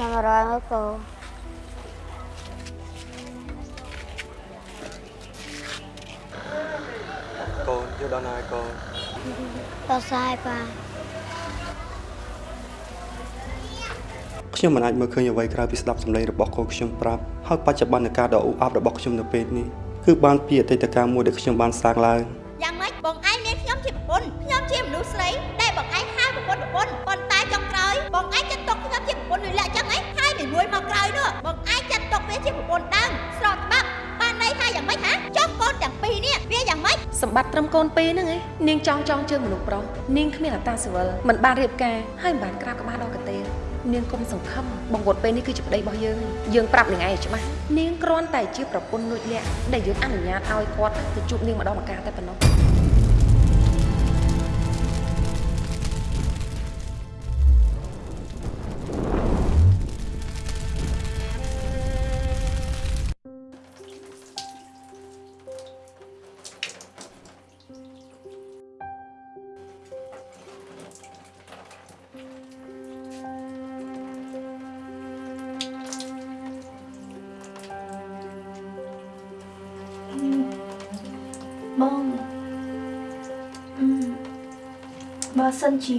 ចាំរយមកកូនកូនយកដល់ណាហើយកូនដល់សាយប៉ាខ្ញុំមិនអាចមើលឃើញអ្វីក្រៅពីស្ដាប់សម្លេងរបស់កូនខ្ញុំប្រាប់ហើយបច្ចុប្បន្នកាលដ៏អ៊ូអបរបស់ខ្ញុំនៅពេលនេះគឺបានពីអតីតកាលមួយដែលខ្ញុំបានសាងឡើងយ៉ាងម៉េចបងឯងមានខ្ញុំជាប្រពន្ធខ្ញុំជាមនុស្សស្រីដែលបងឯងហៅប្រពន្ធប្រពន្ធប៉ុន្តែចុងក្រោយបងឯងចាត់ទុកខ្ញុំជាប្រព ន្ធលុយលាក់ចឹងហ៎ហើយមួយមួយមកក្រោយនោះបងឯងចាត់ទុកវាជាប្រពន្ធដើមស្រកច្បាប់បានន័យថាយ៉ាងម៉េចហ៎ចុះកូនទាំងពីរនេះវាយ៉ាងម៉េចសម្បត្តិត្រឹមកូនពីរហ្នឹងឯងនាងចង់ចង់ជើងមនុស្សប្រុសនាងគ្មានអត្តាសិវិលមិនបានរៀបការហើយមិនបានក្រាបក្បាលដល់កទេនាងគុំសង្ឃឹមបង្វត់ពេលនេះគឺជាប្តីរបស់យើងយើងប្រាប់នាងឯងឲ្យច្បាស់នាងគ្រាន់តែជាប្រពន្ធលួចលាក់ដែលយើងអនុញ្ញាតឲ្យគាត់ទៅជួបនាងម្ដងម្កាលតែប៉ុណ្ណោះ សិនជា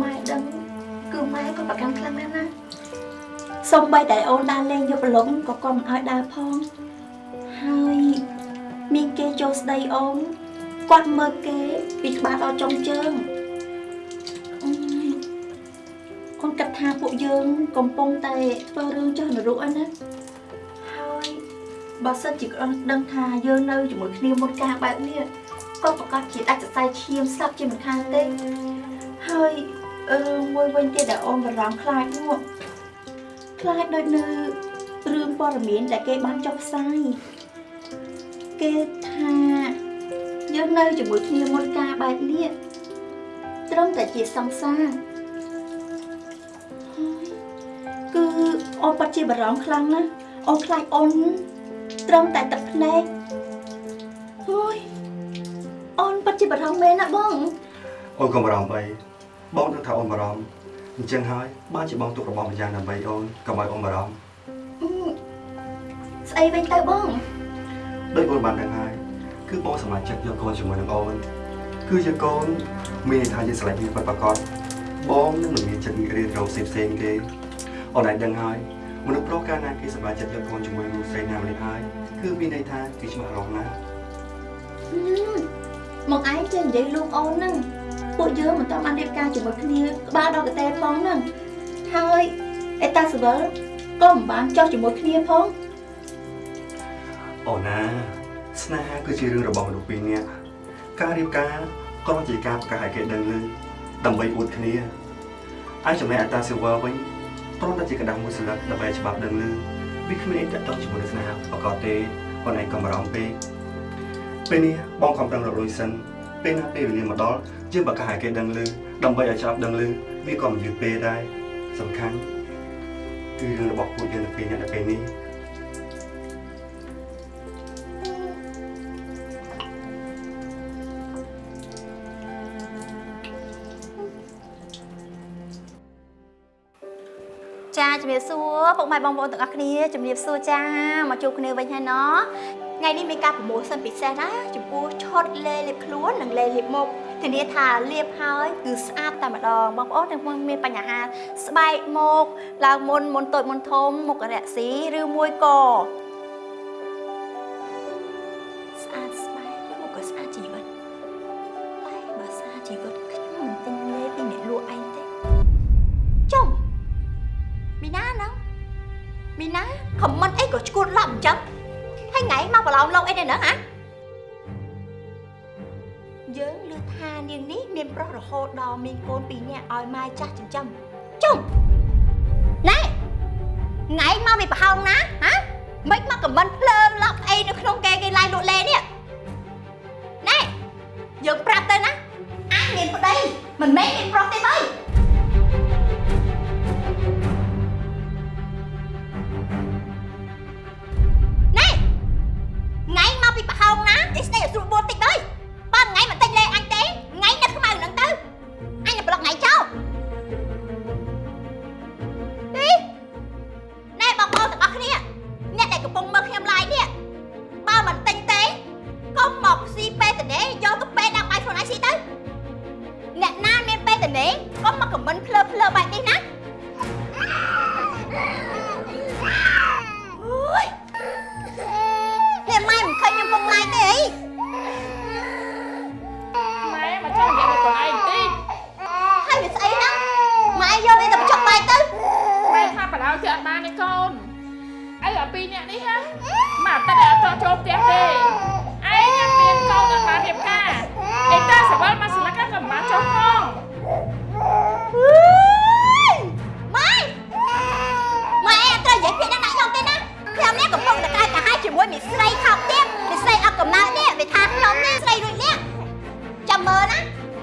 ម៉ែដឹងគឺម៉ែក៏ប្រកាន់ខ្លាំងណាស់ណាសំបីតែអូនដើរលេងយកប្រឡំក៏គាត់មិនឲ្យដើរផងហើយមានគេចូលស្ដីអូនគាត់មើលគេពីក្បាលដល់ចុងជើងអឺអូនគិតថាពួកយើងកំពុងតែធ្វើរឿងចុះនរកហ្នឹងណាហើយបើសិនជាគាត់ដឹងថាយើងនៅជាមួយគ្នាមុនការបែបនេះ ក៏ប្រកាសជាដាច់សរសៃឈាមស្លាប់ជាមិនខានទេហើយរឿងមួយវិញទៀតដែលអូនបារម្ភខ្លាចនោះខ្លាចដូចនៅរឿងព័ត៌មានដែលគេបានចុះផ្សាយគេថាយើងនៅជាមួយគ្នាមុនការបែបនេះត្រឹមតែជាសង្សារហើយគឺអូនប៉ាត់ជាបារម្ភខ្លាំងណាស់អូនខ្លាចអូនត្រឹមតែទឹកភ្នែក រម្ភមែនណាបងអូនកុំបារម្ភអីបងដឹងថាអូនបារម្ភអញ្ចឹងហើយបានជាបងទុករបស់ម្យ៉ាងដើម្បីអូនកុំឲ្យអូនបារម្ភអឺស្អីវិញទៅបងដូចអូនបានដឹងហើយគឺបងសម្រេចចិត្តយកកូនជាមួយនឹងអូនគឺយកកូនមានន័យថាយើងស្រឡាញ់គ្នាពិតប្រាកដបងនឹងមិនមានចិត្តរៀនរោផ្សេងផ្សេងៗទេអូនឯងដឹងហើយមនុស្សប្រុសកាលណាគេសម្រេចចិត្តយកកូនជាមួយមនុស្សស្រីណាម្នាក់ហើយគឺមានន័យថាគេច្បាស់រងណាស់ហឹ មកឯងចេះនិយាយលួងអូនហ្នឹងពួកយើងមិនតបានរៀបការជាមួយគ្នាក្បាលដល់កតែផងហ្នឹងហើយអេតាសវលក៏មិនបានចោះជាមួយគ្នាផងអូណាស្នេហាគឺជារឿងរបស់មនុស្សពីរនាក់ការរៀបការក៏ជាការប្រកាសឲ្យគេដឹងឮដើម្បីអួតគ្នាហើយចំណែកអតាស៊ីវ៉ាវិញព្រមតែជាកណ្ដាស់មួយស្លឹកដើម្បីច្បាប់ដឹងឮវាគ្មានអីតតងជាមួយនឹងស្នេហាប្រកបទេប៉ុន្តែកំរំពេក ពេលនេះបងខំប្រឹងរកលុយសិនពេលណាពេលវេលាមកដល់យើងប្រកាសឲ្យគេដឹងឮដើម្បីឲ្យច្បាប់ដឹងឮវាក៏មិនយឺតពេកដែរសំខាន់គឺរឿងរបស់ពួកយើងនៅពេលនេះនៅពេលនេះចាជំរាបសួរពុកម៉ែបងប្អូនទាំងអស់គ្នាជំរាបសួរចាមកជួបគ្នាវិញហើយណោះ ថ្ងៃនេះមានការប្រមូលសិនពិសេសណាចំពោះឆុតលេលាបខ្លួននិងលេលាបមុខធានាថាលាបហើយគឺស្អាតតែម្ដងបងប្អូនទាំងមានបញ្ហាស្បែកមុខឡើងមុនមុនតូចមុនធំមុខរកស៊ីឬមួយក៏ ហើយថ្ងៃមកប្រឡំលោកអីទៅហ្នឹងហ៎យើងឮថានាងនេះមានប្រុសរហូតដល់មានកូនពីរនាក់ឲ្យម៉ែចាស់ចិញ្ចឹមចុំណែថ្ងៃមកពីប្រហោងណាហ៎មិនមកខមមិនភ្លើងឡប់អីនៅក្នុងគេគេឡាយលក់លេនេះណែយើងប្រាប់ទៅណាអញមានប្តីមិនមែនមានប្រុសទេបើ ខមមិនភ្លើភ្លើបែបនេះណាអូយអ្នកម៉ែមិនឃើញខ្ញុំពងឡាយទេអីម៉ែមកចង់និយាយទៅខ្លួនឯងតិចហើយវាស្អីណាម៉ែយកនេះទៅបញ្ចុកបែកទៅម៉ែថាបដៅជិះអត់បានទេកូនអីអាពីរអ្នកនេះហ่าម៉ែអត់តែអត់តចូលផ្ទះទេឯងមានកូនអត់បានរៀបការឯតាសវលមកស្លឹកក៏មិនបានចុះផង ស្រីខោកទៀតមីស្រីអត់កំណើតនេះវាថាខ្ញុំនេះស្រីដូចនេះចាំមើលណា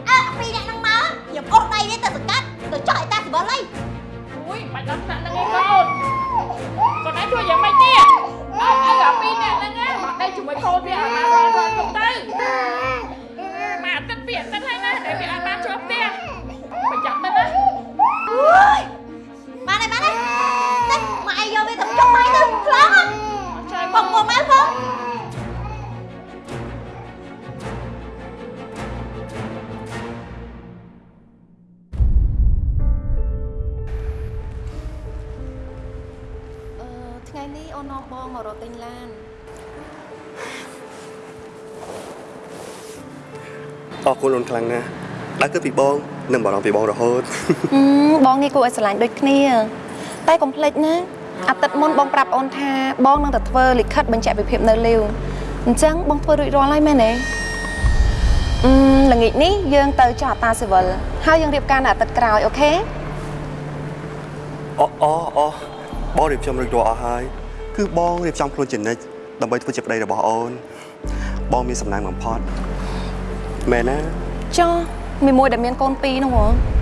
អើពីរនាក់ហ្នឹងមកខ្ញុំអស់ដៃវាទៅសកាត់ទៅចោះឯតាសវលអីអូយមិនដល់ថ្នាក់ហ្នឹងឯងកូនកូនឯងជួយយ៉ាងម៉េចទៀតអើអើអាពីរនាក់ហ្នឹងណាមកដេកជាមួយកូនវាអាបានរត់រត់ទៅ អរគុណអូនខ្លាំងណាស់ដើរគិតពីបងនឹងបារម្ភពីបងរហូតហឹមបងនេះគួរឲ្យស្រឡាញ់ដូចគ្នា តែកុំភ្លេចណាអាទិត្យមុនបងប្រាប់អូនថាបងនឹងទៅធ្វើលិខិតបញ្ជាក់ពីភាពនៅលាវអញ្ចឹងបងធ្វើរួចរាល់ហើយមែនទេអឺល្ងាចនេះយើងទៅចុះអតាស៊ីវិលហើយយើងរៀបការនៅអាទិត្យក្រោយអូខេអូអូអូបងរៀបចំរួចរាល់អស់ហើយគឺបងរៀបចំខ្លួនជានិច្ចដើម្បីធ្វើជាប្តីរបស់អូនបងមានសំណាងបំផុត មែនណាចុះមីមួយដែលមានកូនពីរនោះហ៎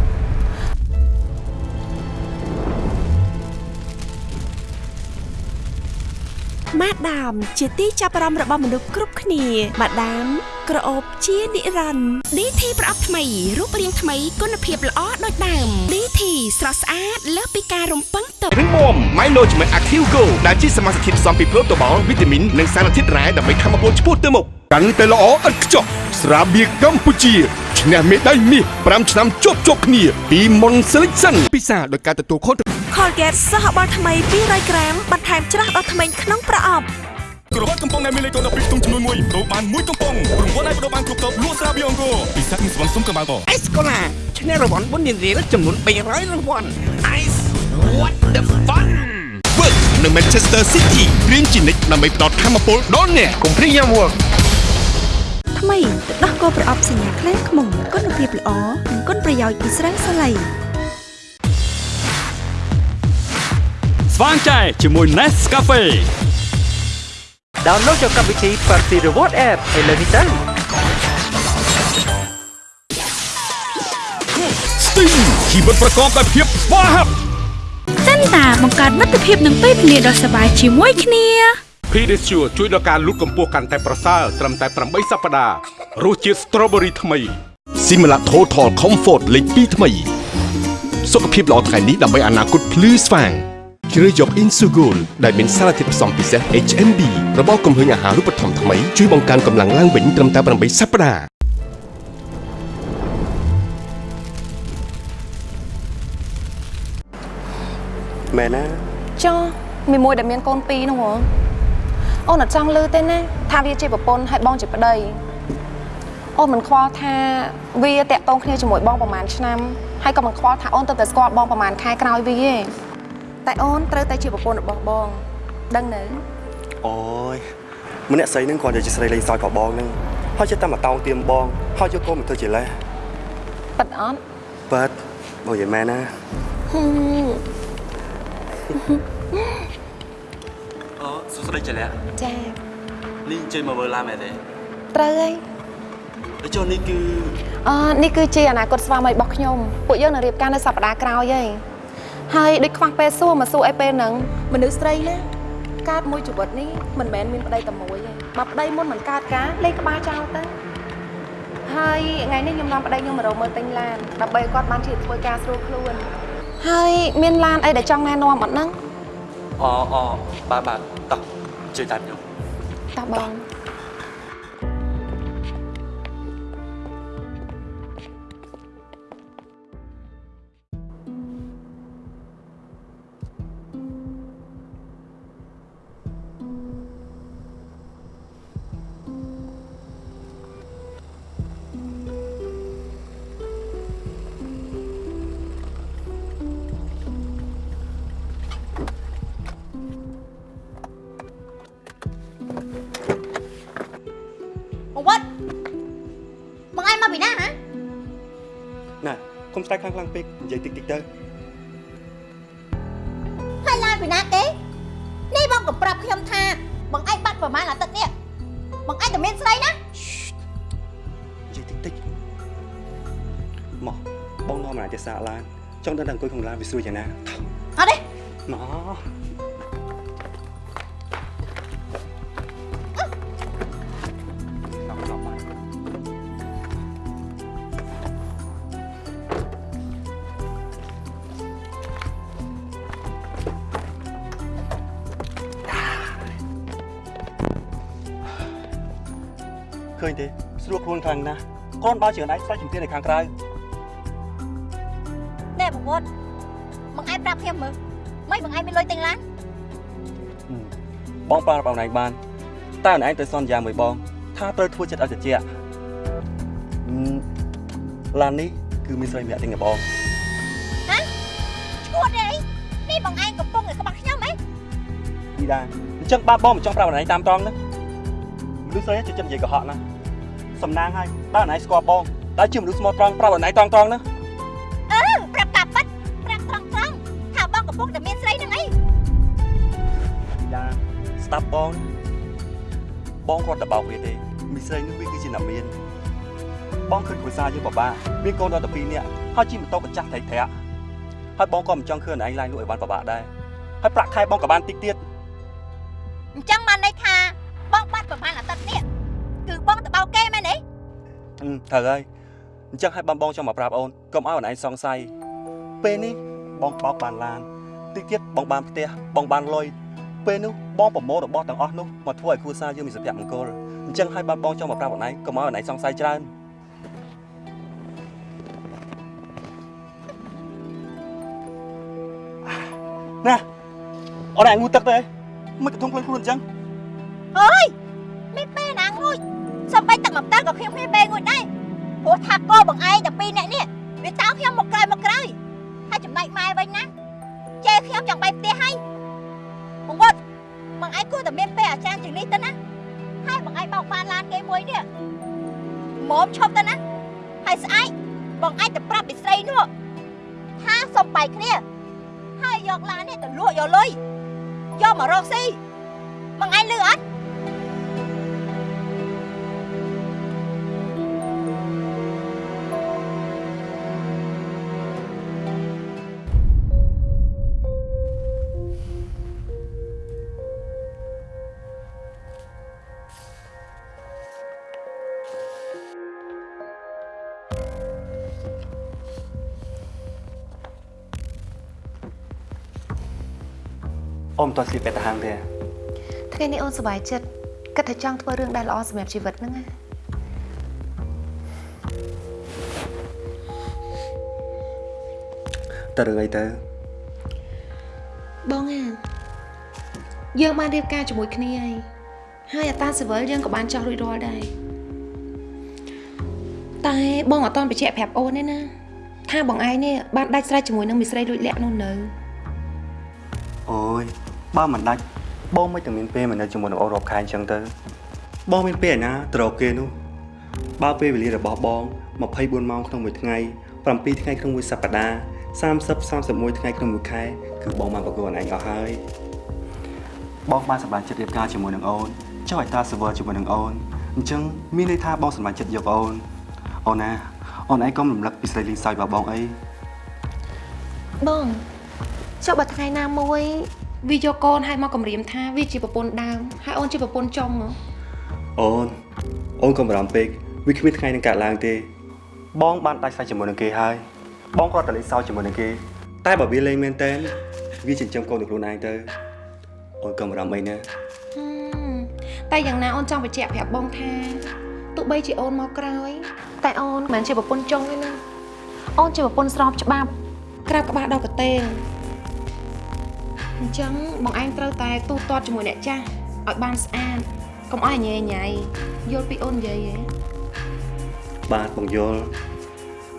ម៉ាដាមជាទីចាប់អារម្មណ៍របស់មនុស្សគ្រប់គ្នាម៉ាដាមក្រអូបជានិរន្តរ៍ DT ប្រអប់ថ្មីរូបរាងថ្មីគុណភាពល្អដូចដើម DT ស្រស់ស្អាតលើសពីការរំពឹងទុករឹងមាំ Management Active Go ដែលជាសមាសធាតុផ្សំពីប្រូតូបាល់វីតាមីននិងសារធាតុរ៉ែដើម្បីធ្វើឲ្យពលឆ្ពោះទៅមុខកាន់តែល្អឥតខ្ចោះ ស្រាបៀរកម្ពុជាឈ្នះមេដាយមាស5ឆ្នាំជាប់ជាប់គ្នាពីមុន Selection ពិសាដោយការទទួលខុសត្រូវ Colgate សហបាល់ថ្មី200ក្រាមបន្ថែមច្រាស់ដល់ធ្មេញក្នុងប្រអប់ក្រវ៉ាត់កំប៉ុងដែលមានលេខកូដ12ក្នុងចំនួន1ដូរបានមួយកំប៉ុងរង្វាន់ដែលបដូរបានគ្រប់តបលក់ស្រាបៀរអង្គរពិសេសនឹងស្វងសុំកម្ពុជាអេសកូឡាឈ្នះរង្វាន់បុណ្យនារីចំនួន300រង្វាន់ Ice what the fun Work នៅ Manchester City រៀនជានិច្ចដើម្បីផ្ដល់ធម៌ពលដល់អ្នកកុំព្រីយ៉ាំ work ថ្មីទឹកដោះគោប្រអប់សញ្ញាខ្លាំងខ្មុំគុណភាពល្អនិងគុណប្រយោជន៍ពីស្រាសាឡៃស្វាងចែជាមួយ Nescafe ដោនឡូតយកកម្មវិធី Party Reward App ឥឡូវនេះទៅ Sting ជីវិតប្រកបដោយភាពស្វាហាប់ចិនតាបង្កើតមិត្តភាពនឹងពេលវេលាដ៏សប្បាយជាមួយគ្នា Pedicure ជួយដល់ការលូតកម្ពស់កាន់តែប្រសើរត្រឹមតែ8សប្តាហ៍រសជាតិ Strawberry ថ្មី Similac Total Comfort លេខ2ថ្មី សុខភាពល្អថ្ងៃនេះដើម្បីអនាគតភ្លឺស្វាងជ្រើសយក Insugol ដែលមានសារធាតុផ្សំពិសេស HMB របស់គំហឹងអាហារូបត្ថម្ភថ្មីជួយបង្កើនកម្លាំងឡើងវិញត្រឹមតែ8សប្តាហ៍មែនណាចុះមីមួយដែលមានកូនពីរនោះហ៎ អូនអត់ចង់លឺទេណាថាវាជាប្រពន្ធហើយបងជាប្តីអូនមិនខ្វល់ថាវាតាក់ទងគ្នាជាមួយបងប្រហែលឆ្នាំហើយក៏មិនខ្វល់ថាអូនទៅតែស្គាល់បងប្រហែលខែក្រោយវាទេតែអូនត្រូវតែជាប្រពន្ធរបស់បងដឹងនៅអូយម្នាក់ស្រីហ្នឹងគាត់តែជាស្រីលេងសើចរបស់បងហ្នឹងហើយចិត្តតែមកតោងទៀមបងហើយយកកូនមកធ្វើជាលេសប៉ិតអត់បាត់បងនិយាយមែនណាហឹមអូ សួស្តីចលះចានេះអញ្ជើញមកមើលឡានមែនទេត្រូវហើយហើយចុះនេះគឺអឺនេះគឺជាអនាគតស្វាមីរបស់ខ្ញុំពួកយើងនឹងរៀបការនៅសប្តាហ៍ក្រោយហើយហើយដូចខ្វះពេលសួរមកសួរអីពេលហ្នឹងមនុស្សស្រីណាកើតមួយជីវិតនេះមិនមែនមានប្តីតែមួយទេបើប្តីមុនមិនកើតការលេងក្បាលចោលទៅហើយថ្ងៃនេះខ្ញុំនាំប្តីខ្ញុំមករកមើលទិញឡានដើម្បីឲ្យគាត់បានជាធ្វើការស្រួលខ្លួនហើយមានឡានអីដែលចង់ណែនាំអត់ហ្នឹង អូអូបាទបាទតោះជួយតាមខ្ញុំតោះបង កុំស្រែកខ្លាំងខ្លាំងពេកនិយាយតិចតិចទៅហើយឡានពីណាគេនេះបងក៏ប្រាប់ខ្ញុំថា បងឯងបាត់ប្រហែលអាទិត្យនេះបងឯងតែមានស្រីណានិយាយតិចតិចមកបងនាំអានទៅសាកឡានចង់ដឹងតែអង្គុយក្នុងឡានវាស្រួលយ៉ាងណាអត់ទេមក នខ្លាំងណាស់គ្រាន់បើជើងឯងស្រេចជំទាវនៅខាងក្រៅណែបងវត្តបងឯងប្រាប់ខ្ញុំមើលមិនបងឯងមានលុយទិញឡានបងប្រើរបស់ឯងបានតែឯងទៅសន្យាមួយបង ថាត្រូវធ្វើចិត្តឲ្យត្រជាក់ហឹមឡាននេះគឺមានស្រីម្នាក់ទិញឲ្យបងណាឈួតទេអីនេះបងឯងកំពុងតែក្បត់ខ្ញុំហ៎ពីដែរអញ្ចឹងបានបងមិនចង់ប្រាប់ឯងតាមត្រង់ណាមនុស្សស្រីចូលចិត្តនិយាយកុហកណា សំណាងហើយបើឯងស្គាល់បងដែលជាមនុស្សស្មោះត្រង់ប្រាប់ឯងត្រង់ត្រង់ណាអឺប្រាប់តាប៉ិតប្រាប់ត្រង់ត្រង់ថាបងកំពុងតែមានស្រីនឹងអីពីដែរស្ដាប់បងបងគាត់តែបោកវាទេមីស្រីនេះវាគឺជាអ្នកមានបងឃើញគ្រួសារយើងបបាក់មានកូនដល់តែ2នាក់ហើយជិះម៉ូតូកញ្ចាស់ត្រៃត្រាក់ហើយបងក៏មិនចង់ឃើញឯងឡាយលក់ឲ្យបានបបាក់ដែរហើយប្រាក់ខែបងក៏បានតិចទៀតអញ្ចឹងបានន័យថា ត្រូវហើយអញ្ចឹងឲ្យបងបងចង់មកប្រាប់អូនកុំឲ្យអូនឯងសង្ស័យពេលនេះបងបោកបានឡានតិចទៀតបងបានផ្ទះបងបានលុយពេលនោះបងប្រមូលរបស់ទាំងអស់នោះមកធ្វើឲ្យគ្រួសារយើងមានសុភមង្គលអញ្ចឹងឲ្យបានបងចង់មកប្រាប់អូនឯងកុំឲ្យអូនឯងសង្ស័យច្រើនណាអូនឯងងូទឹកទៅមិនកំធំខ្លួនខ្លួនអញ្ចឹងអើយមានពេលណាងួយ សំបីទឹកមកតើក៏ខ្ញុំមានពេលងួយដែរព្រោះថាកូនបងឯងតែពីរនាក់នេះវាតោខ្ញុំមកក្រោយមកក្រោយហើយចំណែកម៉ែវិញណាជេរខ្ញុំយ៉ាងបែបផ្ទះហើយបងវត្តបងឯងគួរតែមានពេលអាចារ្យជាងនេះទៅណាហើយបងឯងបោកបានឡានគេមួយនេះមកឈប់ទៅណាហើយស្អែកបងឯងទៅប្រាប់ពីស្រីនោះថាសុំបាយគ្នាហើយយកឡាននេះទៅលក់យកលុយយកមករកស៊ីបងឯងលឺអត់ អូនមិនតស្លៀកពេទ្យទៅហាងទេថ្ងៃនេះអូនសប្បាយចិត្តគិតថាចង់ធ្វើរឿងដែលល្អសម្រាប់ជីវិតហ្នឹងណាតើរឿងអីទៅបងអាយើងបានរៀបការជាមួយគ្នាហើយហើយអតាសិវិលយើងក៏បានចោះរួចរាល់ដែរតែបងអត់តន់បញ្ជាក់ប្រាប់អូនទេណាថាបងឯងនេះបានដាច់ស្រេចជាមួយនឹងមីស្រីលួចលាក់នោះនៅអូយ បើមិនដាច់បងមិនតែមានពេលមកនៅជាមួយនឹងអូនរាប់ខែអញ្ចឹងទៅបងមានពេលឯណាទៅរកគេនោះបើពេលវេលារបស់បង24ម៉ោងក្នុងមួយថ្ងៃ7ថ្ងៃក្នុងមួយសប្តាហ៍30 31ថ្ងៃក្នុងមួយខែគឺបងបានប្រកួតឯងអស់ហើយបងបានសម្រេចចិត្តរៀបការជាមួយនឹងអូនចុះឲ្យតា server ជាមួយនឹងអូនអញ្ចឹងមានន័យថាបងសម្រេចចិត្តយកអូនអូនណាអូនឯងកុំរំលឹកពីស្រីលីងសើចរបស់បងអីបងចុះបើថ្ងៃណាមួយ វាយកកូនឲ្យមកគម្រាមថាវាជាប្រពន្ធដើមហើយអូនជាប្រពន្ធចុងហ៎អូនអូនកុំបារម្ភពេកវាគ្មានថ្ងៃនឹងកើតឡើងទេ បងបានដាច់ស្រេចជាមួយនឹងគេហើយបងគ្រាន់តែលេងសើចជាមួយនឹងគេ តែបើវាលេងមែនតើវាចិញ្ចឹមកូននឹងខ្លួនឯងទៅអូនកុំបារម្ភអីណាហឹមតែយ៉ាងណាអូនចង់បញ្ជាក់ប្រាប់បងថាទោះបីជាអូនមកក្រោយ តែអូនមិនមែនជាប្រពន្ធចុងទេណាអូនជាប្រពន្ធស្របច្បាប់ ក្រាបក្បាលដល់កតេល អញ្ចឹងបងឯងត្រូវតែទូទាត់ជាមួយអ្នកចាស់ឲ្យបានស្អាតកុំឲ្យញ៉ៃញ៉ៃយល់ពីអូននិយាយហ៎បាទបងយល់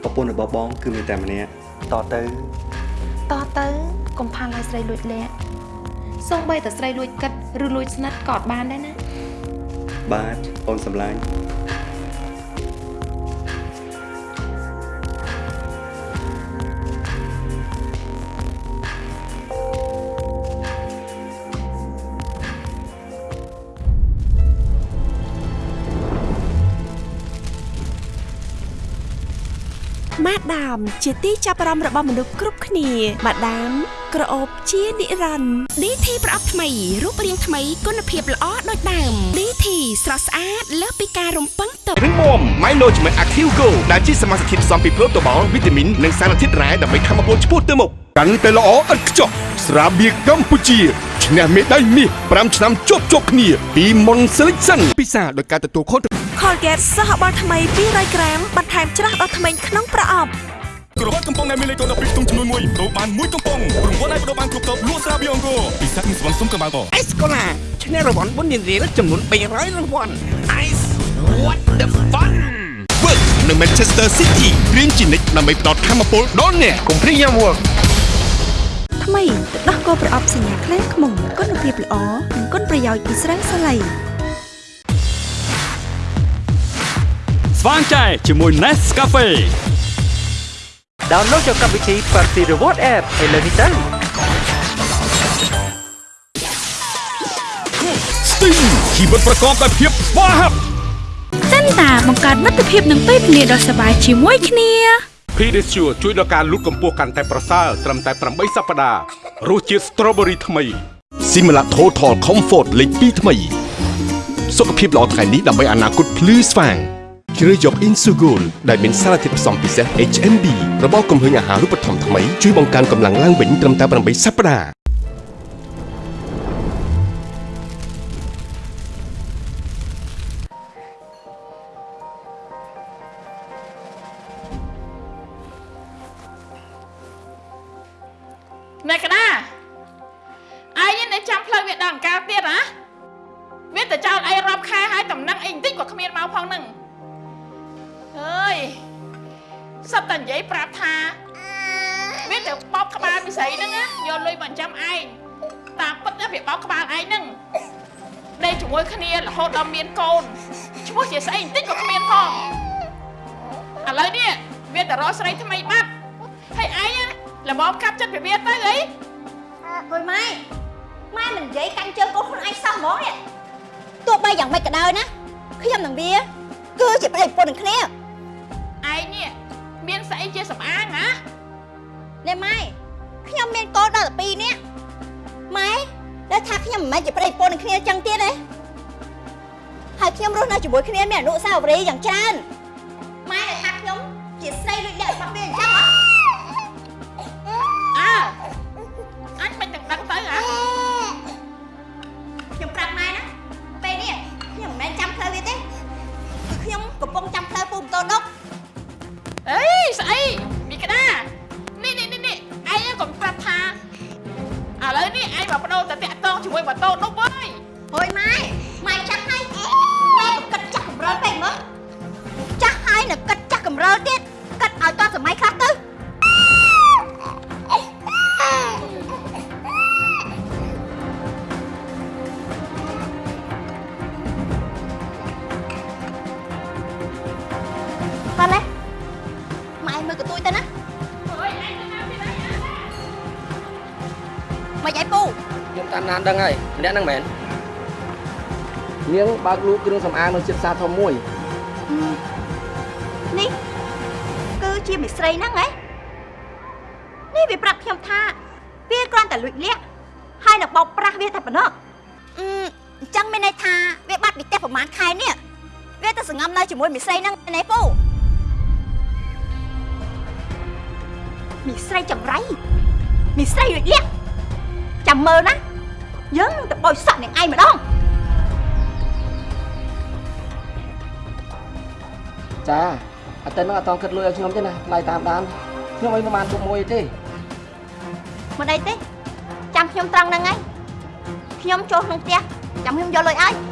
ប្រពន្ធរបស់បងគឺមានតែម្នាក់តទៅតទៅកុំផាល់ឲ្យស្រីលួចលាក់សូម្បីតែស្រីលួចគិតឬលួចស្និទ្ធក៏អត់បានដែរណាបាទអូនសម្លាញ់ ដាម ជាទីចាប់អារម្មណ៍របស់មនុស្សគ្រប់គ្នាម៉ាដាមក្រអូបជានិរន្តរ៍ DT ប្រអប់ថ្មីរូបរាងថ្មីគុណភាពល្អដូចដើម DT ស្រស់ស្អាតលើសពីការរំពឹងទុករឹងមាំ Milo ជាមួយ Active Go ដែលជាសមាសធាតុផ្សំពីប្រូតូបាល់វីតាមីននិងសារធាតុរ៉ែដើម្បីធ្វើឲ្យពលឆ្ពោះទៅមុខកាន់តែល្អឥតខ្ចោះស្រាបៀរកម្ពុជា ឈ្នះមេដាយមាស5ឆ្នាំជាប់ជាប់គ្នា ពី Mon Selection ពិសាដោយការទទួលខុសត្រូវ Colgate សហបាល់ថ្មី200ក្រាមបន្ថែមច្រាស់ដល់ធ្មេញក្នុងប្រអប់ក្រវ៉ាត់កំប៉ុងដែលមានលេខកូដ12ទុំចំនួន1ប្រូបាន1កំប៉ុងរង្វាន់ឲ្យបដូរបានគ្រប់តបលក់ស្រាបៀរអង្គរពិសេសនឹងស្វងសុំកម្ពុជាអេសកូឡាឈ្នះរង្វាន់បុណ្យរៀលចំនួន300រង្វាន់ Ice what the fun Work នៅ Manchester City រៀនជានិច្ចដើម្បីផ្ដល់ធម៌ពលដល់អ្នកកុំព្រីយ៉ាំ Work ថ្មីទឹកដោះគោប្រអប់សញ្ញាខ្លែងខ្មុំគុណភាពល្អនិងគុណប្រយោជន៍ពីស្រាសាឡៃស្វាងចែជាមួយ Nescafe ដោនឡូតយកកម្មវិធី Party Reward App ឥឡូវនេះទៅ Sting ជីវិតប្រកបដោយភាពស្វាហាប់សិនតាបង្កើតមិត្តភាពនឹងពេលវេលាដ៏សប្បាយជាមួយគ្នា Pedisure ជួយដល់ការលូតកម្ពស់កាន់តែប្រសើរត្រឹមតែ8សប្តាហ៍រសជាតិ Strawberry ថ្មី Simla Total Comfort លេខ2ថ្មី សុខភាពល្អថ្ងៃនេះដើម្បីអនាគតភ្លឺស្វាងជ្រើសយក Insugol ដែលមានសារធាតុផ្សំពិសេស HMB របស់គំហើញអាហារូបត្ថម្ភថ្មីជួយបង្កើនកម្លាំងឡើងវិញត្រឹមតែ8សប្តាហ៍ កំពុងចាំផ្លូវពូម៉ូតូដុកអេស្អីមីក្តានេះនេះនេះនេះឯងកុំប្រាប់ថាឥឡូវនេះឯងមកបដូរទៅតាក់តងជាមួយម៉ូតូនោះ ខ្ញុំតាមដានដឹងហើយម្នាក់ហ្នឹងមែននាងបើកលូគ្រឿងសម្អាងនៅចិត្តសាធំមួយនេះគឺជាមិស្រីហ្នឹងហ៎ ត់ទៅនឹងអត់តង់គិតលុយឲ្យខ្ញុំទេណាថ្លៃតាមដានខ្ញុំអីប្រហែលពុកមួយទេមិនអីទេចាំខ្ញុំត្រង់ហ្នឹងហើយខ្ញុំចូលក្នុងផ្ទះចាំខ្ញុំយកលុយឲ្យ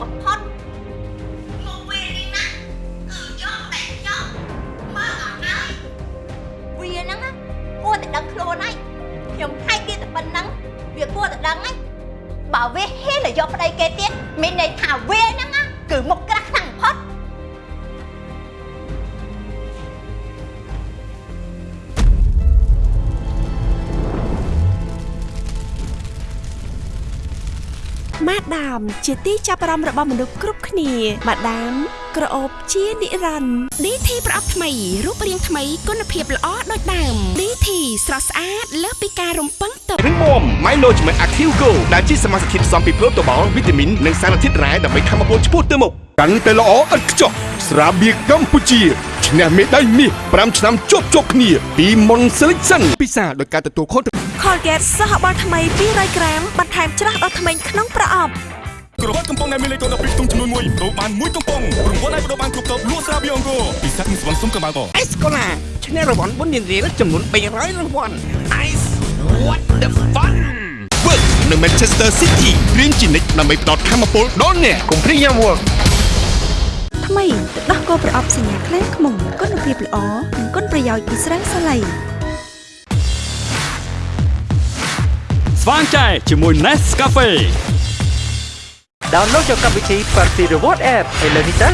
upon ដាម ជាទីចាប់អារម្មណ៍របស់មនុស្សគ្រប់គ្នាម៉ាដាមក្រអូបជានិរន្តរ៍ DT ប្រអប់ថ្មីរូបរាងថ្មីគុណភាពល្អដូចដើម DT ស្រស់ស្អាតលើសពីការរំពឹងទុករឹងមាំ Milo ជាមួយ Active Go ដែលជាសមាសធាតុផ្សំពីប្រូតូបាល់វីតាមីននិងសារធាតុរ៉ែដើម្បីធ្វើឲ្យពោះឆ្ពោះទៅមុខកាន់តែល្អឥតខ្ចោះស្រាបៀរកម្ពុជាឈ្នះមេដាយមាស5ឆ្នាំជាប់ជាប់គ្នាពី Mon Selection ពិសាដោយការទទួលខុសត្រូវ Colgate សហបាល់ថ្មី200ក្រាមបន្ថែមច្រាស់ដល់ថ្មីក្នុងប្រអប់ ក្រវ៉ាត់កំប៉ុងដែលមានលេខកូដ12ខ្ទង់ចំនួន1ដូរបាន1កំប៉ុងរង្វាន់អាចបដូរបានគ្រប់តបលក់ស្រាបៀរអង្គរពិសេសមានស្បង់សុំកម្បៅកអេសកូឡាឈ្នះរង្វាន់4លានរៀលចំនួន300រង្វាន់ Ice what the fun វើនៅ Manchester City រៀងជានិច្ចដើម្បីផ្ដោតធម៌ពលដល់អ្នកកុំព្រីយ៉ាមវ៉ាថ្មីទឹកដោះគោប្រអប់សញ្ញាខ្លាំងខ្មុំគុណភាពល្អនិងគុណប្រយោជន៍ពីស្រាសាឡៃស្វាងចែជាមួយ Nescafe download យកកម្មវិធី Party Reward App ឥឡូវនេះទៅ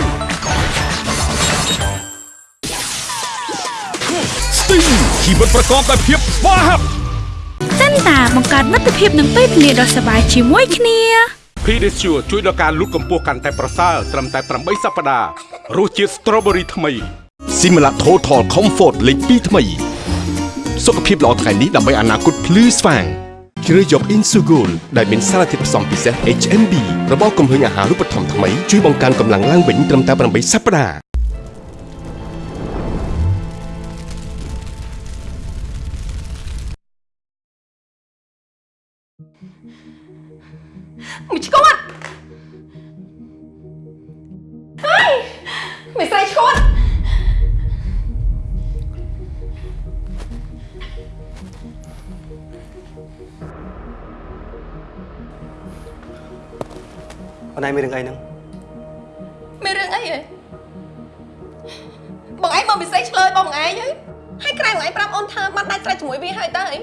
Sting ជីវិតប្រកបដោយភាពស្វាហាប់សិនតាបង្កើតមិត្តភាពនឹងពេលវេលាដ៏សប្បាយជាមួយគ្នា Pedicure ជួយដល់ការលូតកម្ពស់កាន់តែប្រសើរត្រឹមតែ8សប្តាហ៍រសជាតិ Strawberry ថ្មី Similac Total Comfort លេខ2ថ្មី សុខភាពល្អថ្ងៃនេះដើម្បីអនាគតភ្លឺស្វាង ជ្រើសយក Insugol ដែលមានសារធាតុផ្សំពិសេស HMB របស់គំហើញអាហារូបត្ថម្ភថ្មីជួយបង្កើនកម្លាំងឡើងវិញត្រឹមតែ8សប្តាហ៍មួយឈួតហើយមិនស្រីឈួត អូនឯងមានរឿងអីហ្នឹងមានរឿងអីហ៎បងឯងមកពិសេសឆ្លើយបងឯងហ៎ហើយក្រៅបងឯងប្រាប់អូនថាបានដាច់ស្រេចជាមួយវាហើយតើអីឥ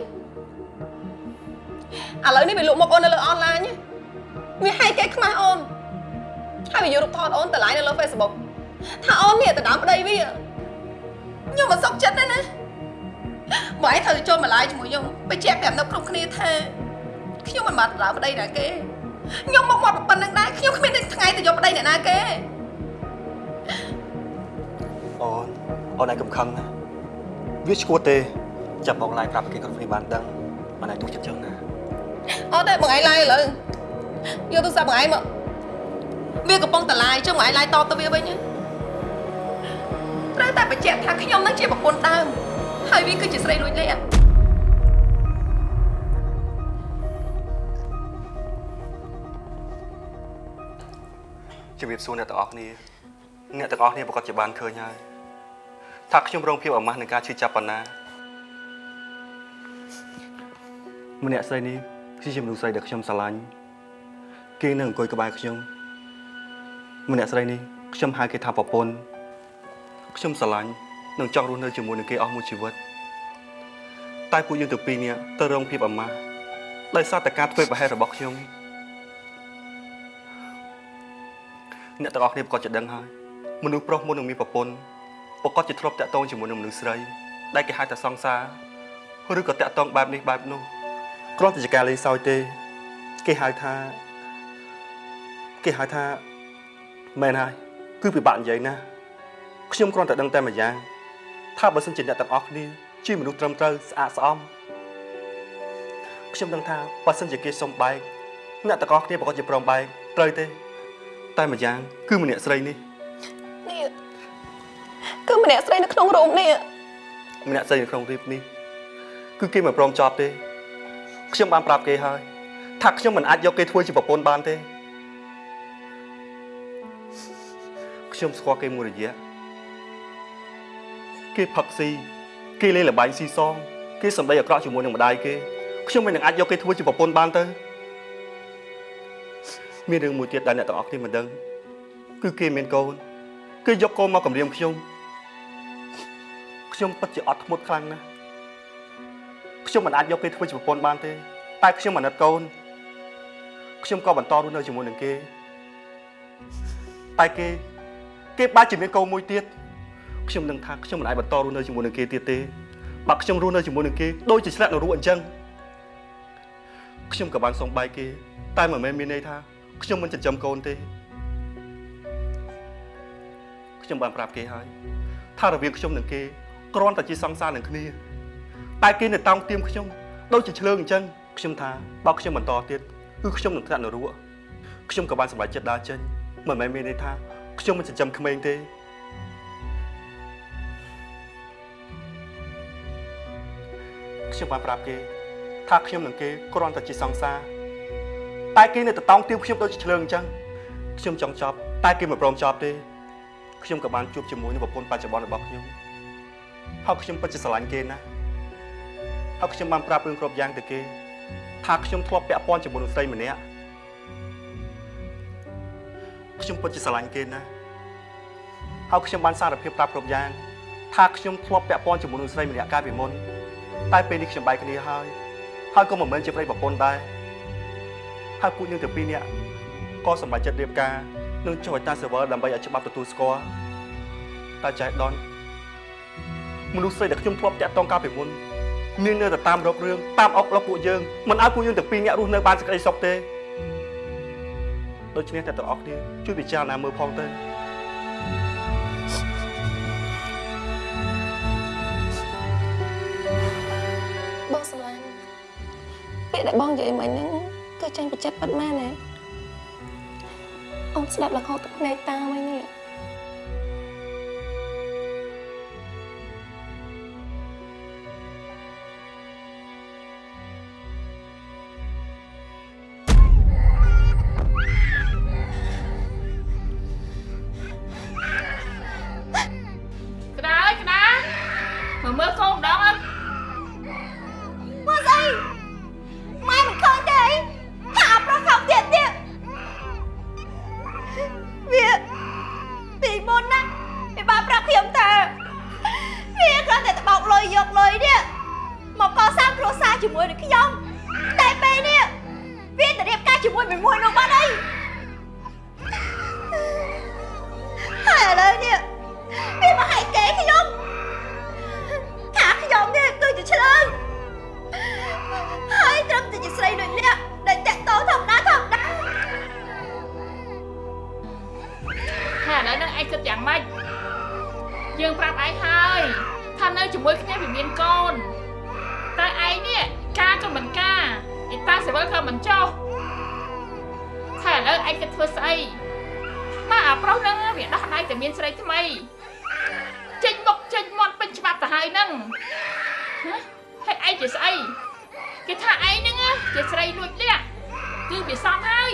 ឡូវនេះវាលក់មកអូននៅលើអនឡាញហ៎វាឲ្យគេខ្មាស់អូនហើយវាយករូបថតអូនទៅ live នៅលើ Facebook ថាអូននេះទៅដើមប្តីវាខ្ញុំមិនសុខចិត្តទេណាបងឯងត្រូវចូលមក live ជាមួយខ្ញុំបញ្ជាក់ប្រាប់នៅគ្រប់គ្នាថាខ្ញុំមិនបានទៅដើមប្តីណាគេ ខ្ញុំមកមកប៉ុណ្្នឹងដែរខ្ញុំគ្មានថ្ងៃទៅយកប្តីអ្នកណាគេអូនអូនឯងកំខឹងណាវាឈួតទេចាប់បងឡាយប្រាប់គេគ្រប់គ្នាបានដឹងអូនឯងទុកចិត្តចឹងណាអត់ទេបងឯងឡាយឥឡូវយកទូរស័ព្ទបងឯងមកវាកំពុងតែឡាយចុះបងឯងឡាយតបទៅវាវិញត្រូវតែបញ្ជាក់ថាខ្ញុំនឹងជាប្រពន្ធដើមហើយវាគឺជាស្រីរួចលាក់ ជំរាបសួរអ្នកទាំងអស់គ្នាអ្នកទាំងអស់គ្នាប្រកាសជាបានឃើញហើយថាខ្ញុំរងភាពអាម៉ាស់នឹងការឈឺចាប់ប៉ុណ្ណាម្នាក់ស្រីនេះគឺជាមនុស្សស្រីដែលខ្ញុំស្រឡាញ់គេនឹងអង្គុយក្បែរខ្ញុំម្នាក់ស្រីនេះខ្ញុំហៅគេថាប្រពន្ធខ្ញុំស្រឡាញ់និងចង់រស់នៅជាមួយនឹងគេអស់មួយជីវិតតែពួកយើងទាំងពីរនេះទៅរងភាពអាម៉ាស់ដោយសារតែការធ្វើប្រហែសរបស់ខ្ញុំ អ្នកទាំងអស់គ្នាប្រកាសជាដឹងហើយមនុស្សប្រុសមុននឹងមានប្រពន្ធប្រកាសជាធ្លាប់តាក់ទងជាមួយនឹងមនុស្សស្រីដែលគេហៅថាសង្សារឬក៏តាក់ទងបែបនេះបែបនោះគ្រាន់តែជាការលេងសើចទេ គេហៅថាគេហៅថាមែនហើយគឺពិបាកនិយាយណាស់ខ្ញុំគ្រាន់តែដឹងតែមួយយ៉ាងថាបើសិនជាអ្នកទាំងអស់គ្នាជាមនុស្សត្រឹមត្រូវស្អាតស្អំខ្ញុំដឹងថាបើសិនជាគេសុំបែកអ្នកទាំងអស់គ្នាប្រកាសជាព្រមបែកត្រូវទេ តែម្យ៉ាង គឺម្នាក់ស្រីនេះនេះគឺម្នាក់ស្រីនៅក្នុងរោងនេះម្នាក់ស្រីនៅក្នុងរៀបនេះគឺគេមិនព្រមចប់ទេខ្ញុំបានប្រាប់គេហើយថាខ្ញុំមិនអាចយកគេធ្វើជាប្រពន្ធបានទេខ្ញុំស្គាល់គេមួយរយៈគេផឹកស៊ីគេលេងល្បែងស៊ីសងគេសម្ដីអាក្រក់ជាមួយនឹងម្ដាយគេខ្ញុំមិននឹងអាចយកគេធ្វើជាប្រពន្ធបានទៅ មានរឿងមួយទៀតដែលអ្នកទាំងអស់គ្នាមិនដឹងគឺគេមានកូនគេយកកូនមកគម្រាមខ្ញុំខ្ញុំពិតជាអត់ធ្មត់ខ្លាំងណាស់ខ្ញុំមិនអាចយកគេធ្វើជាប្រពន្ធបានទេតែខ្ញុំអាណិតកូនខ្ញុំក៏បន្តរស់នៅជាមួយនឹងគេតែគេគេបាច់ជាមានកូនមួយទៀតខ្ញុំនឹងថាខ្ញុំមិនអាចបន្តរស់នៅជាមួយនឹងគេទៀតទេបើខ្ញុំរស់នៅជាមួយនឹងគេដូចជាឆ្លាក់នៅរស់អញ្ចឹងខ្ញុំក៏បានសុំបែកគេតែមិនមែនមានន័យថា ខ្ញុំមិនចិញ្ចឹមកូនទេខ្ញុំបានប្រាប់គេហើយថារវាងខ្ញុំនិងគេគ្រាន់តែជាសង្សារនឹងគ្នាតែគេនៅតោងទៀមខ្ញុំដូចជាឆ្លើងអញ្ចឹងខ្ញុំថាបើខ្ញុំបន្តទៀតគឺខ្ញុំនឹងធ្លាក់នរកខ្ញុំក៏បានសម្រេចចិត្តដើរចេញមិនមែនមានន័យថាខ្ញុំមិនចិញ្ចឹមក្មេងទេខ្ញុំបានប្រាប់គេថាខ្ញុំនិងគេគ្រាន់តែជាសង្សារ តែគេនៅតតោងទៀមខ្ញុំដូចជាឆ្លើងអញ្ចឹងខ្ញុំចង់ចប់តែគេមិនព្រមចប់ទេខ្ញុំក៏បានជួបជាមួយនឹងប្រពន្ធបច្ចុប្បន្នរបស់ខ្ញុំហើយខ្ញុំពិតជាស្រឡាញ់គេណាស់ហើយខ្ញុំបានប្រាប់រឿងគ្រប់យ៉ាងទៅគេ ថាខ្ញុំធ្លាប់ពាក់ព័ន្ធជាមួយនឹងស្រីម្នាក់ខ្ញុំពិតជាស្រឡាញ់គេណាស់ហើយខ្ញុំបានសារភាពប្រាប់គ្រប់យ៉ាង ថាខ្ញុំធ្លាប់ពាក់ព័ន្ធជាមួយនឹងស្រីម្នាក់កាលពីមុនតែពេលនេះខ្ញុំបែកគ្នាហើយហើយក៏មិនមែនជាប្តីប្រពន្ធដែរ ហើយពួកយើងទាំងពីរនាក់ក៏សម្រេចចិត្តរៀបការនឹងចុះឲ្យតា server ដើម្បីឲ្យច្បាប់ទទួលស្គាល់តែចៃដនមនុស្សស្រីដែលខ្ញុំធ្លាប់តាក់ទងកាលពីមុននាងនៅតែតាមរករឿងតាមអុកឡុកពួកយើងមិនឲ្យពួកយើងទាំងពីរនាក់រស់នៅបានសេចក្តីសុខទេដូច្នេះតែទាំងអស់គ្នាជួយពិចារណាមើលផងទៅបងស្រឡាញ់ពេលដែលបងនិយាយមិញហ្នឹងគឺ ចាញ់បច្ចិតពិតមែនទេអូនស្ដាប់រហូតទឹកភ្នែកតាមិញនេះ ឯងគិតធ្វើស្អីមកអាប្រុសហ្នឹងវាដោះដៃតែមានស្រីថ្មីចេញមុខចេញមាត់ពេញច្បាប់ទៅហើយហ្នឹងហ៎ហើយឯងជាស្អីគេថាឯងហ្នឹងណាជាស្រីលួចលាក់គឺវាសំហើយ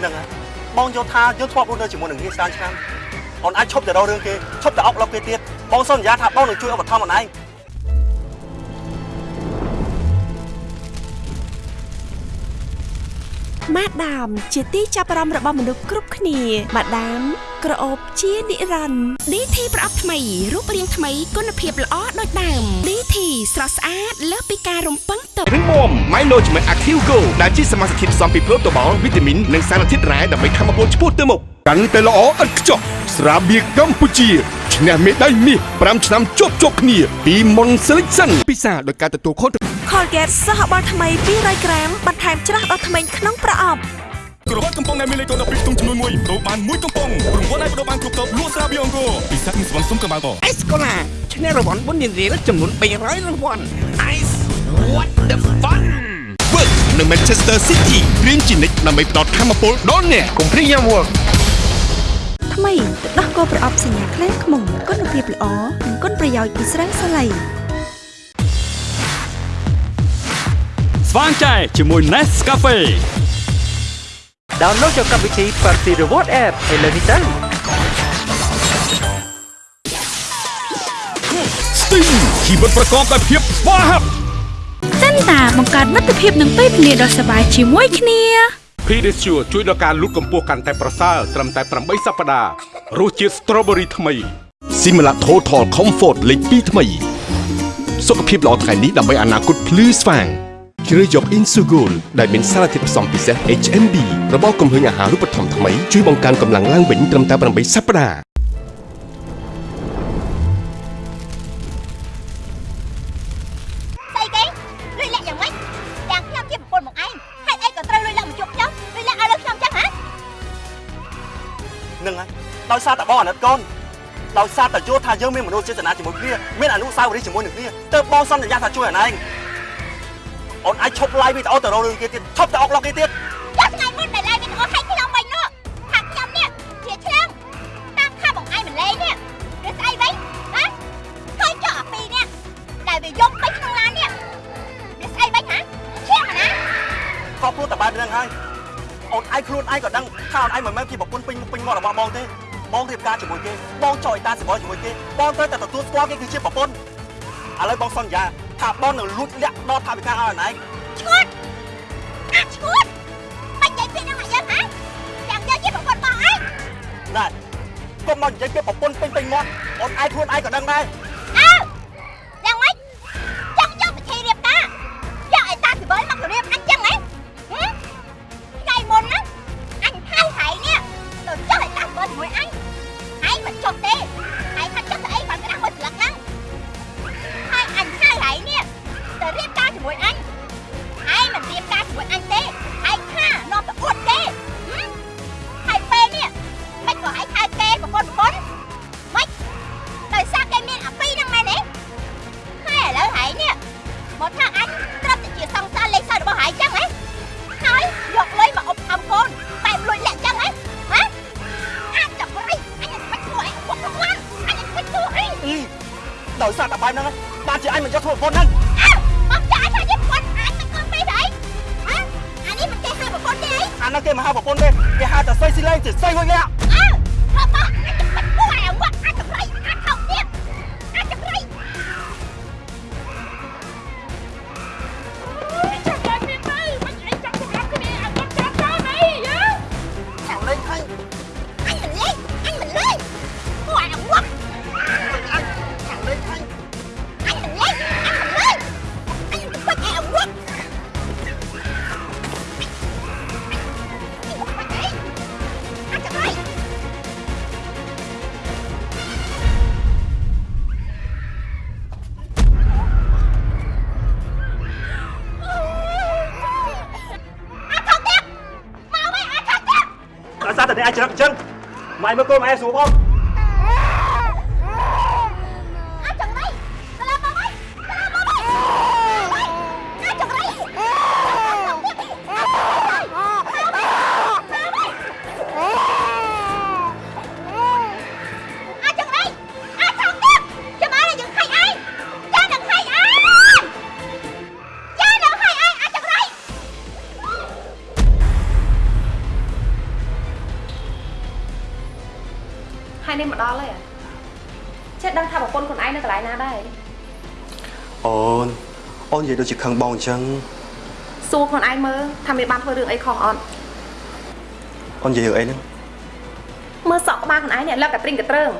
ហ្នឹងហើយបងយល់ថាយើងធ្លាប់រស់នៅជាមួយនឹងគ្នាច្រើនឆ្នាំអូនអាចឈប់ទៅរករឿងគេឈប់ទៅអុកឡុកគេទៀតបងសន្យាថាបងនឹងជួយឧបត្ថម្ភអូនឯង ម៉ាដាម ជាទីចាប់អារម្មណ៍របស់មនុស្សគ្រប់គ្នាម៉ាដាមក្រអូបជានិរន្តរ៍ DT ប្រអប់ថ្មីរូបរាងថ្មីគុណភាពល្អដូចដើម DT ស្រស់ស្អាតលើសពីការរំពឹងទុករឹងមាំ Milo ជាមួយ Active Go ដែលជាសមាសធាតុផ្សំពីប្រូតូបាល់វីតាមីននិងសារធាតុរ៉ែដើម្បីធ្វើឲ្យពលឆ្ពោះទៅមុខកាន់តែល្អឥតខ្ចោះស្រាបៀរកម្ពុជាឈ្នះមេដាយមាស5ឆ្នាំជាប់ជាប់គ្នាពី Mon Selection ពិសាដោយការទទួលខុសត្រូវ Colgate សហបាល់ថ្មី200ក្រាមបន្ថែមច្រាស់ដល់ធ្មេញក្នុងប្រអប់ក្រវ៉ាត់កំប៉ុងដែលមានលេខកូន12ទុំចំនួន1ដូរបានមួយកំប៉ុងរង្វាន់ឲ្យបដូរបានគ្រប់តបលក់ស្រាបៀរអង្គរពិសេសនឹងស្វងសុំកម្ពុជាអេសកូឡាឈ្នះរង្វាន់បុណ្យរៀលចំនួន300រង្វាន់ Ice what the fun Work នៅ Manchester City រៀនជានិច្ចដើម្បីផ្ដល់ធម៌ពលដល់អ្នកកុំព្រាយយ៉ាំ Work ថ្មីទឹកដោះគោប្រអប់សញ្ញាខ្លែងខ្មុំគុណភាពល្អនិងគុណប្រយោជន៍ពីស្រាសាឡៃ ស្វាងចែជាមួយ Nescafe ដោនឡូតយកកម្មវិធី Party Reward App ឥឡូវនេះទៅ Sting ជីវិតប្រកបដោយភាពស្វាហាប់សិនតាបង្កើតមិត្តភាពនិងពេលវេលាដ៏សប្បាយជាមួយគ្នា Pedisure ជួយដល់ការលូតកម្ពស់កាន់តែប្រសើរត្រឹមតែ8សប្តាហ៍រសជាតិ Strawberry ថ្មី Simla Total Comfort លេខ2ថ្មី សុខភាពល្អថ្ងៃនេះដើម្បីអនាគតភ្លឺស្វាង ជ្រើសយក Insugol ដែលមានសារធាតុផ្សំពិសេស HMB របស់គំហើញអាហារូបត្ថម្ភថ្មីជួយបង្កើនកម្លាំងឡើងវិញត្រឹមតែ8សប្តាហ៍នឹងហើយដោយសារតែបងអាណិតកូនដោយសារតែយល់ថាយើងមានមនោចេតនាជាមួយគ្នាមានអនុស្សាវរីយ៍ជាមួយនឹងគ្នាទើបបងសន្យាថាជួយអាណែង អូនអាចឈប់ឡាយវីដេអូទៅរករឿងគេទៀតឈប់ទៅអុកឡុកគេទៀតចាំថ្ងៃមុនដែលឡាយវីដេអូឲ្យខ្ញុំវិញនោះថាខ្ញុំនេះជាឆ្លាំងតាមថាបងឯងមិនលេងនេះឬស្អីវិញហ៎ឃើញចុះអាពីរនេះដែលវាយកពេញក្នុងឡាននេះឬស្អីវិញហ៎ឈៀងណាក៏ព្រោះតែបែបហ្នឹងហើយអូនឯងខ្លួនឯងក៏ដឹងថាអូនឯងមិនមែនជាប្រពន្ធពេញមុខពេញមាត់របស់បងទេបងរៀបការជាមួយគេបងចោលឲ្យតាសបល់ជាមួយគេបងត្រូវតែទទួលស្គាល់គេគឺជាប្រពន្ធឥឡូវបងសន្យា ថាបងនឹងលួចលាក់ដល់ថាវិការឲ្យអូនឯងឈួតអាឈួតបាច់និយាយពីនឹងមកយើងហ៎ចាំយើងជាប្រពន្ធបងឯងណាស់កុំមកនិយាយពីប្រពន្ធពេញពេញមាត់អូនឯងខ្លួនឯងក៏ដឹងដែរ ម៉ែមើលកូន ដូចជាខឹងបងអញ្ចឹងសួរខ្លួនឯងមើលថាមានបានធ្វើរឿងអីខុសអត់អូននិយាយរឿងអីហ្នឹងមើលសក់ក្បាលខ្លួនឯងនេះលឹកតែព្រិញកត្រឹង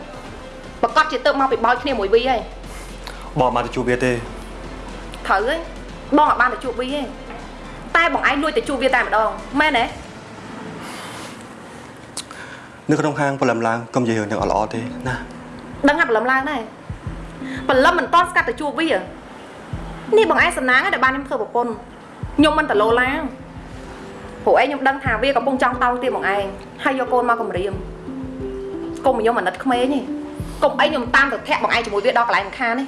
ប្រកាសជាទៅមកពីបោចគ្នាមួយវីហើយបងអត់បានទៅជួបវាទេត្រូវហើយបងអត់បានទៅជួបវីទេតែបងឯងលួចទៅជួបវាតែម្ដងមែនទេនៅក្នុងហាងព្រលឹមឡើងកុំនិយាយរឿងទាំងអត់ល្អទេណាដឹងថាបលឹមឡើងដែរបលឹមមិនតន់ស្កាត់ទៅជួបវា នេះបងឯងសំណាងហើយដែលបានខ្ញុំធ្វើប្រពន្ធខ្ញុំមិនតលោឡាងព្រោះឯងខ្ញុំដឹងថាវាកំពុងចង់តោងទៀតបងឯងហើយយកកូនមកគម្រាមកុំឲ្យខ្ញុំអាណិតក្មេងទេកុំអីខ្ញុំតាមទៅធាក់បងឯងជាមួយវាដល់កន្លែងមិនខានទេ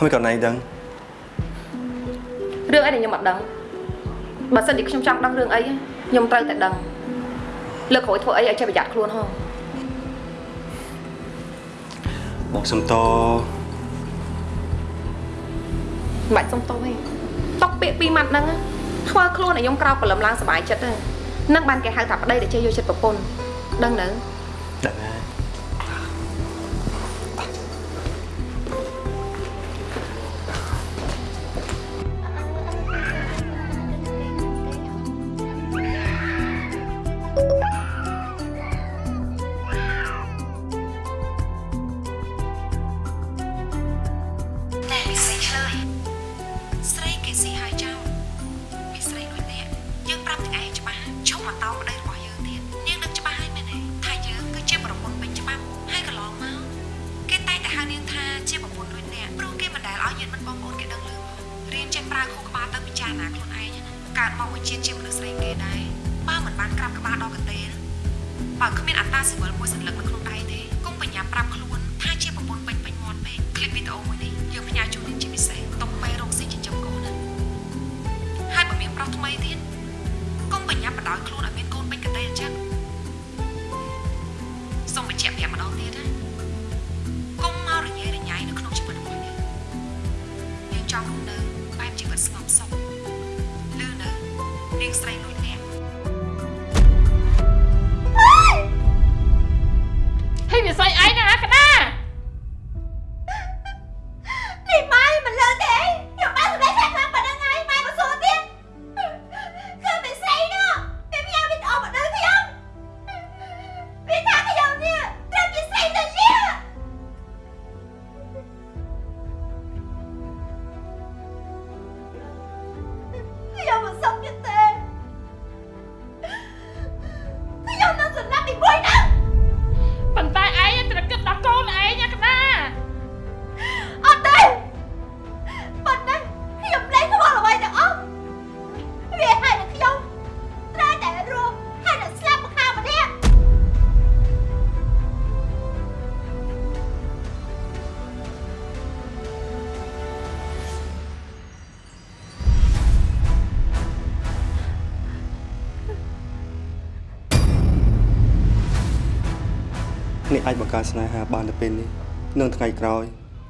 ហើយកូនឯងដឹងរឿងអីដែលខ្ញុំអត់ដឹងបើសិនជាខ្ញុំចង់ដឹងរឿងអីខ្ញុំត្រូវតែដឹងលើកក្រោយធ្វើអីឲ្យចេះប្រយ័ត្នខ្លួនហងបងសុំត មិនបាច់សុំទោសទេຕົកពាក្យពីរម៉ាត់ហ្នឹងណាធ្វើខ្លួនឲ្យខ្ញុំក្រោកព្រលឹមឡើងសុបាយចិត្តហ្នឹងនឹងបានគេហៅថាប្តីដែលចេះយកចិត្តប្រពន្ធដឹងនៅដឹងហើយ អាចបង្កើតស្នេហាបាននៅពេលនេះនិងថ្ងៃក្រោយ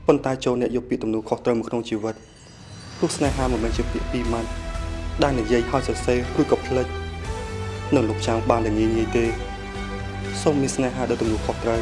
ប៉ុន្តែចូលអ្នកយកពាក្យទំនួលខុសត្រូវមកក្នុងជីវិតព្រោះស្នេហាមិនមែនជាពាក្យពីរម៉ាត់ដែលនិយាយហើយសរសេរឬក៏ផ្លិចនៅលោកចាំងបានតែងាយងាយទេសូមមានស្នេហាដល់ទំនួលខុសត្រូវ